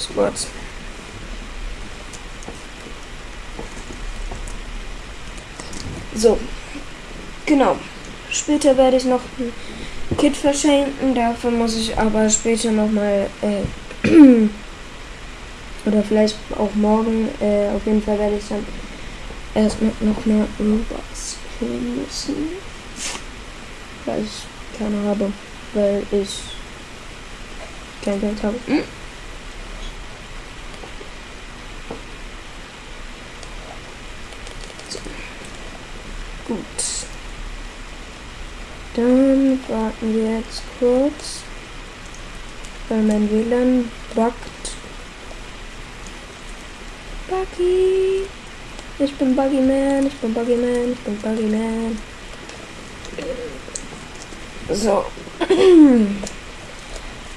Squads. So. Genau. Später werde ich noch ein Kit verschenken. Dafür muss ich aber später nochmal. Äh, oder vielleicht auch morgen. Äh, auf jeden Fall werde ich dann erstmal nochmal Robots holen müssen. Weil ich keine habe. Weil ich kein Geld habe. Hm? Gut. Dann warten wir jetzt kurz, weil mein WLAN buggt. Buggy! Ich bin Buggy Man, ich bin Buggy Man, ich bin Buggy Man. So.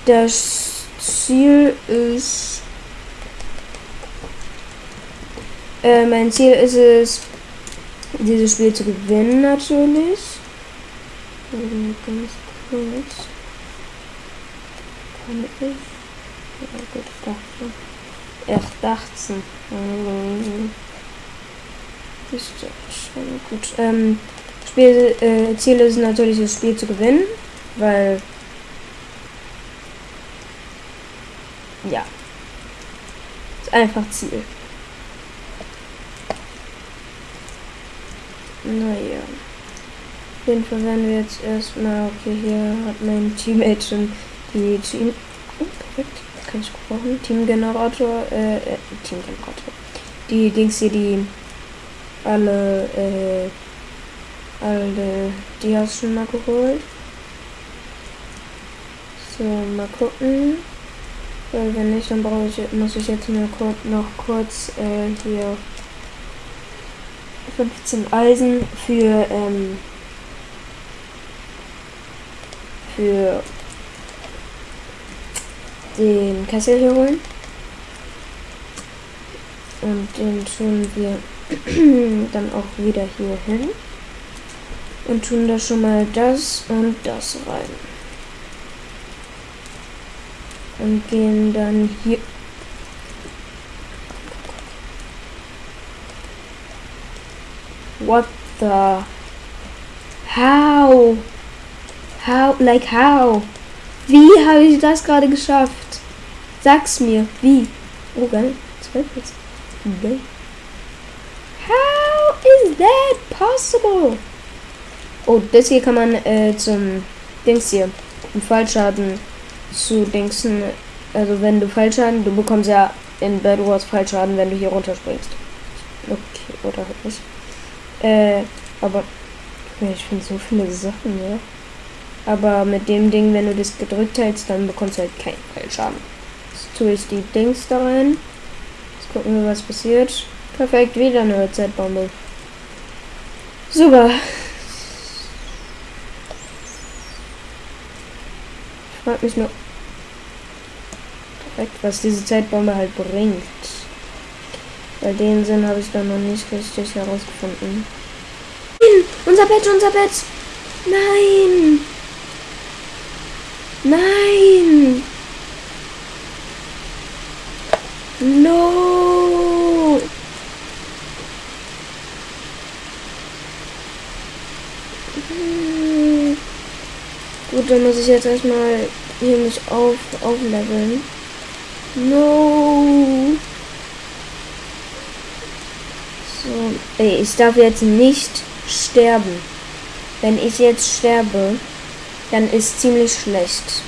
Das Ziel ist. Äh, mein Ziel ist es, dieses Spiel zu gewinnen natürlich. Ganz kurz. Kann ich? Ja gut, ich dachte. Ich dachte. Ist schon gut. Ähm, Spiel, äh, Ziel ist natürlich das Spiel zu gewinnen, weil ja, ist einfach Ziel. Naja. Auf jeden Fall werden wir jetzt erstmal, okay, hier hat mein Teammate schon die Team. Oh, perfekt. Kann ich brauchen. Teamgenerator, äh, äh, Teamgenerator. Die Dings hier, die alle, äh, alle, die hast du schon mal geholt. So, mal gucken. Weil wenn nicht, dann brauche ich, muss ich jetzt nur kurz, noch kurz äh, hier 15 Eisen für, ähm, für den Kessel hier holen. Und den tun wir dann auch wieder hier hin. Und tun da schon mal das und das rein. Und gehen dann hier What the? How? How? Like how? Wie habe ich das gerade geschafft? Sag's mir. Wie? Oh, geil. Zwölf jetzt. How is that possible? Oh, das hier kann man äh, zum Dings hier. Im Fallschaden zu Dingsen. Also wenn du Fallschaden, du bekommst ja in Bad Wars Fallschaden, wenn du hier runterspringst. Okay, oder halt nicht. Äh, aber ich finde so viele Sachen, ja. Aber mit dem Ding, wenn du das gedrückt hältst, dann bekommst du halt keinen Fallschaden. Jetzt tue ich die Dings da rein. Jetzt gucken wir, was passiert. Perfekt, wieder eine Zeitbombe. Super. Ich frag mich nur. Perfekt, was diese Zeitbombe halt bringt. Bei den Sinn habe ich da noch nicht richtig herausgefunden. Unser Bett, unser Bett! Nein! Nein! No! Gut, dann muss ich jetzt erstmal hier mich auf aufleveln. No! So, ey, ich darf jetzt nicht sterben. Wenn ich jetzt sterbe, dann ist ziemlich schlecht.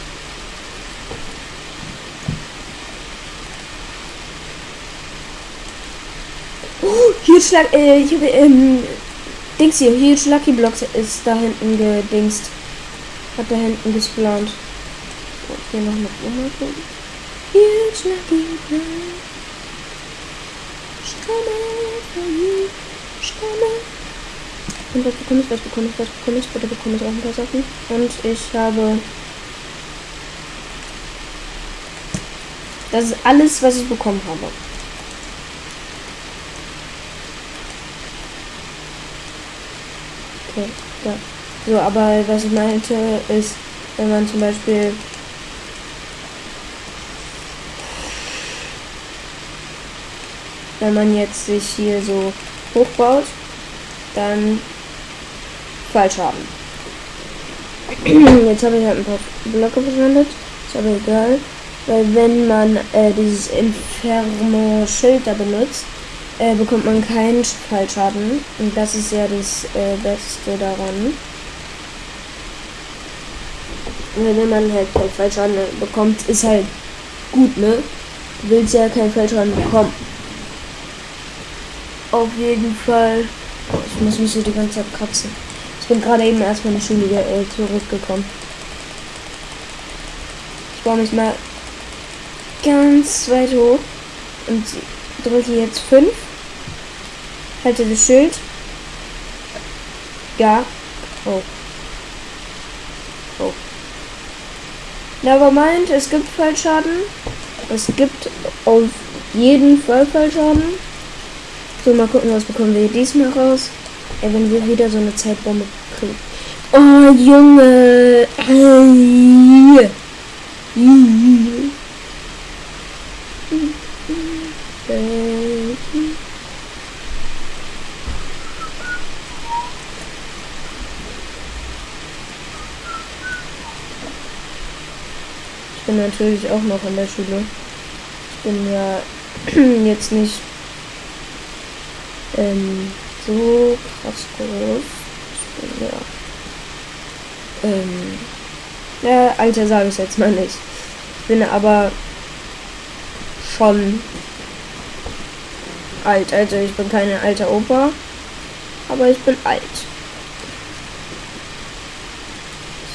Oh, Huge Schlag, äh, ich habe, ähm, Dings hier, Huge Lucky Blocks ist da hinten gedingst. Hat da hinten gesplant. So, hier noch eine Blume. Huge Lucky Blocks. You. Stamme. Und was bekomme ich, was bekomme ich, was bekomme ich? Bitte bekomme ich auch ein paar Sachen. Und ich habe... Das ist alles, was ich bekommen habe. Okay, ja. So, aber was ich meinte ist, wenn man zum Beispiel wenn man jetzt sich hier so hochbaut, dann Fallschaden. Jetzt habe ich halt ein paar Blöcke verschwendet. Ist aber egal. Weil wenn man äh, dieses Inferno-Schild da benutzt, äh, bekommt man keinen Fallschaden. Und das ist ja das äh, Beste daran. Weil wenn man halt keinen Fallschaden bekommt, ist halt gut, ne? Du willst ja keinen Fallschaden bekommen. Auf jeden Fall. Oh, ich muss mich so die ganze Zeit kratzen. Ich bin gerade eben erst von der Schule äh, zurückgekommen. Ich baue mich mal ganz weit hoch und drücke jetzt 5. Halte das Schild. Ja. Oh. Oh. Nevermind, es gibt Fallschaden. Es gibt auf jeden Fall Fallschaden. So, mal gucken, was bekommen wir diesmal raus. Ey, wenn wir wieder so eine Zeitbombe kriegen. Oh, Junge. Ich bin natürlich auch noch in der Schule. Ich bin ja jetzt nicht ähm, so krass groß. Ja. Ähm, ja, Alter sage ich jetzt mal nicht. Ich bin aber schon alt. Also ich bin keine alte Opa, aber ich bin alt.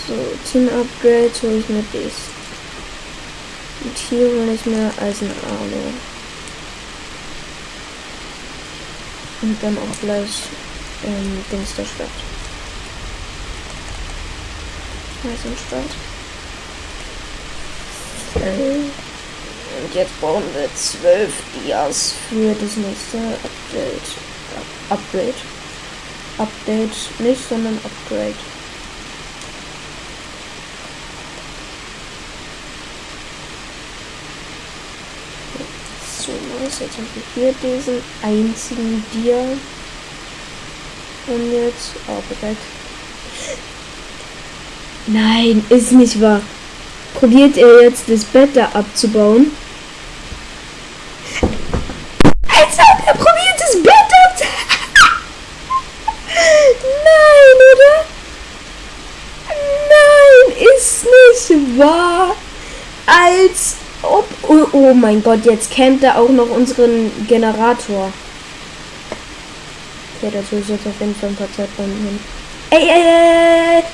So, Team Upgrade hole ich mir dies. Und hier hole ich mir Eisenarme. Und dann auch gleich ähm, Dings der Stadt. Eisenstadt. Äh, und jetzt brauchen wir zwölf Dias für das nächste Update. Upgrade. Update nicht, sondern Upgrade. Nice. Jetzt haben wir hier diesen einzigen Dia. Und jetzt. Oh, perfekt. Nein, ist nicht wahr. Probiert er jetzt das Bett da abzubauen? Als ob er probiert das Bett abzubauen. Nein, oder? Nein, ist nicht wahr. Als. Oh, oh mein Gott, jetzt kennt er auch noch unseren Generator. Okay, dazu ist jetzt auf jeden Fall ein paar Zeitbomben hin. Ey, ey, ey.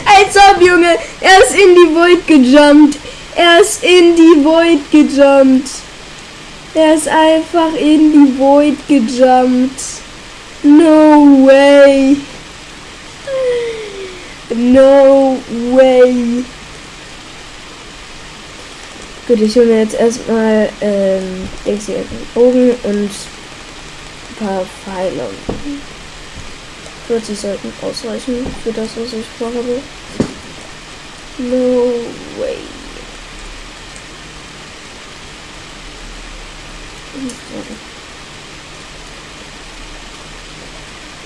Als ob, Junge. Er ist in die Void gejumpt. Er ist in die Void gejumpt. Er ist einfach in die Void gejumpt. No way. No way. Gut, ich hole mir jetzt erstmal ähm, Bogen und ein paar Pfeile. 40 sollten ausreichen für das, was ich vorhabe. No way.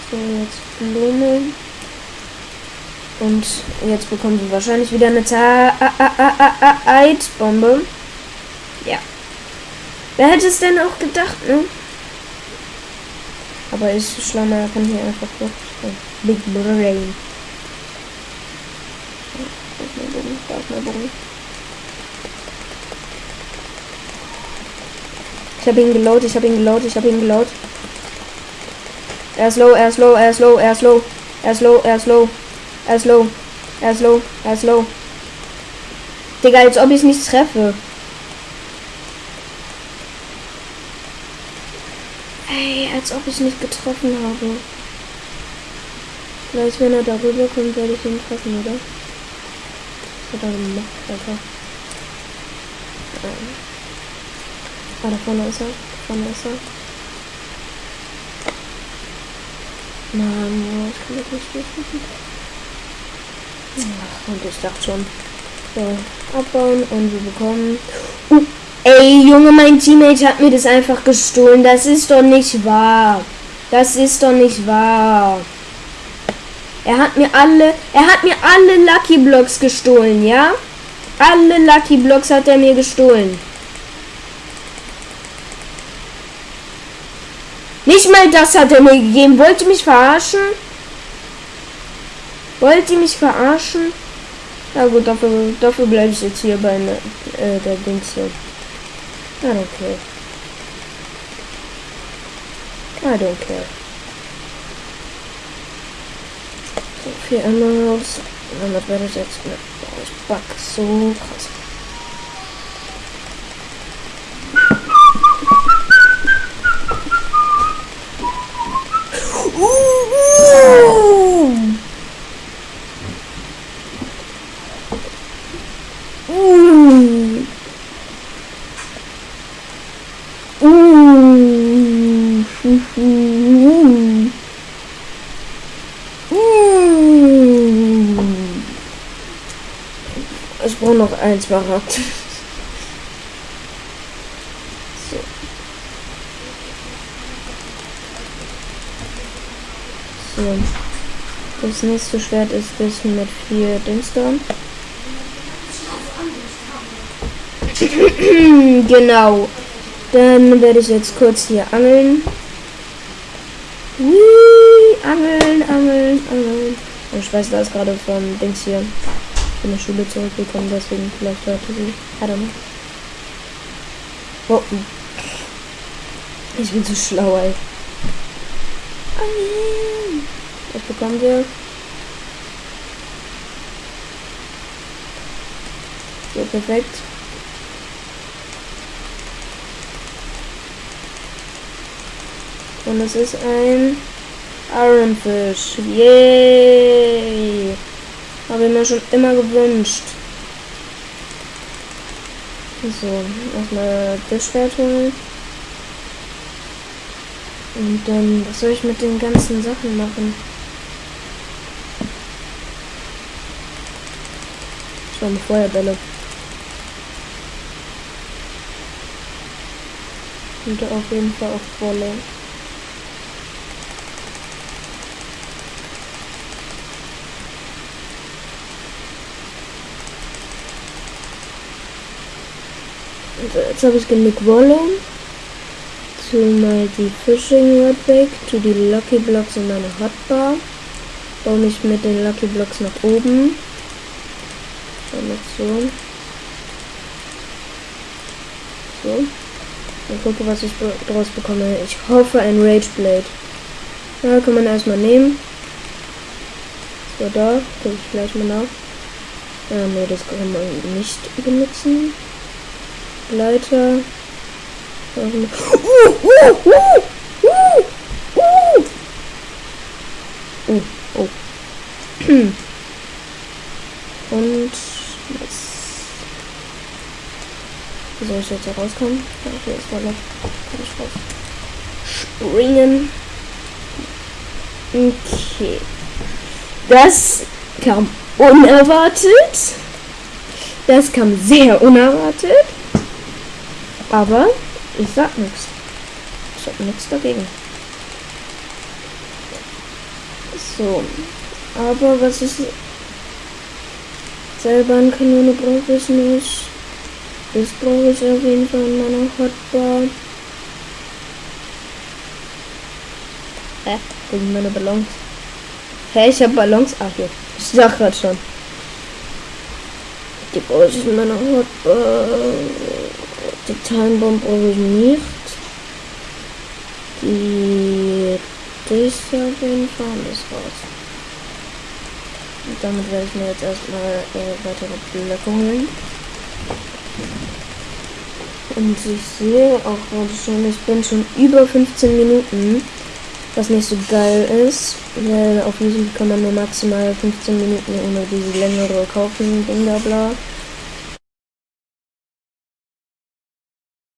So, jetzt Blume. Und jetzt bekommen wir wahrscheinlich wieder eine Zeitbombe. Ja. Wer hätte es denn auch gedacht, ne? Aber ich Schlammer kann hier einfach durch. Big Brain. Ich habe ihn geload, ich habe ihn geload, ich habe ihn geload. Er ist low, er ist low, er ist low, er ist low, er ist low, er ist low, er ist low, er ist low, er ist low. Digga, als ob ich nicht treffe. Ey, als ob ich nicht getroffen habe. Vielleicht, wenn er darüber kommt, werde ich ihn treffen, oder? Was hat er gemacht, Alter? Ah, da vorne ist er. Da vorne ist er. Mann, ich kann das nicht durchschießen. Und ich dachte schon. So, abbauen und wir bekommen. Uh, Ey, Junge, mein Teammate hat mir das einfach gestohlen. Das ist doch nicht wahr. Das ist doch nicht wahr. Er hat mir alle, er hat mir alle Lucky Blocks gestohlen, ja? Alle Lucky Blocks hat er mir gestohlen. Nicht mal das hat er mir gegeben. Wollt ihr mich verarschen? Wollt ihr mich verarschen? Na gut, dafür, dafür bleibe ich jetzt hier bei ne, äh, der Dings hier. I don't care. I don't care. So viel Emeralds. Damit werde ich jetzt mit ich back so krass. Ich brauche noch ein Smaragd. so. so. Das nächste Schwert ist das mit vier Dings da. genau. Dann werde ich jetzt kurz hier angeln. Whee, angeln, angeln, angeln. Und ich weiß, da ist gerade von Dings hier von der Schule zurückgekommen, deswegen vielleicht hörte sie. I don't know. Oh. Ich bin zu schlau, ey. Angeln. Was bekommen wir? So, perfekt. Und es ist ein Ironfish. Yay! Habe ich mir schon immer gewünscht. So, erstmal das Schwert holen. Und dann, was soll ich mit den ganzen Sachen machen? Eine Feuerbälle. Und auf jeden Fall auch Wolle. Jetzt habe ich genug Wolle. Zu mal die Fishing Rod weg, zu die Lucky Blocks in meine Hotbar. Baue mich mit den Lucky Blocks nach oben. Damit so. So. Dann gucke, was ich daraus bekomme. Ich hoffe ein Rage Blade. Ja, kann man erstmal nehmen. So, da. Gucke ich gleich mal nach. Ja, nee, das kann man nicht benutzen. Leiter. Oh, oh. Und? Wie soll ich jetzt hier rauskommen? Okay, ist war noch. Kann ich raus. Springen. Okay. Das kam unerwartet. Das kam sehr unerwartet. Aber ich sag nichts. Ich hab nichts dagegen. So. Aber was ist selber eine Kanone brauche ich nicht. Das brauche ich auf jeden Fall in meiner Hotbar. Hä? Wo sind meine Ballons? Hä, ich habe Ballons. Ach hier. Ich sag grad schon. Die brauche ich in meiner Hotbar. Die Timebomb brauche ich nicht. Die das auf jeden Fall ist raus. Und damit werde ich mir jetzt erstmal äh, weitere Blöcke holen. Und ich sehe auch gerade schon, ich bin schon über 15 Minuten, was nicht so geil ist, weil auf diesem kann man nur maximal 15 Minuten ohne diese längere kaufen, da bla.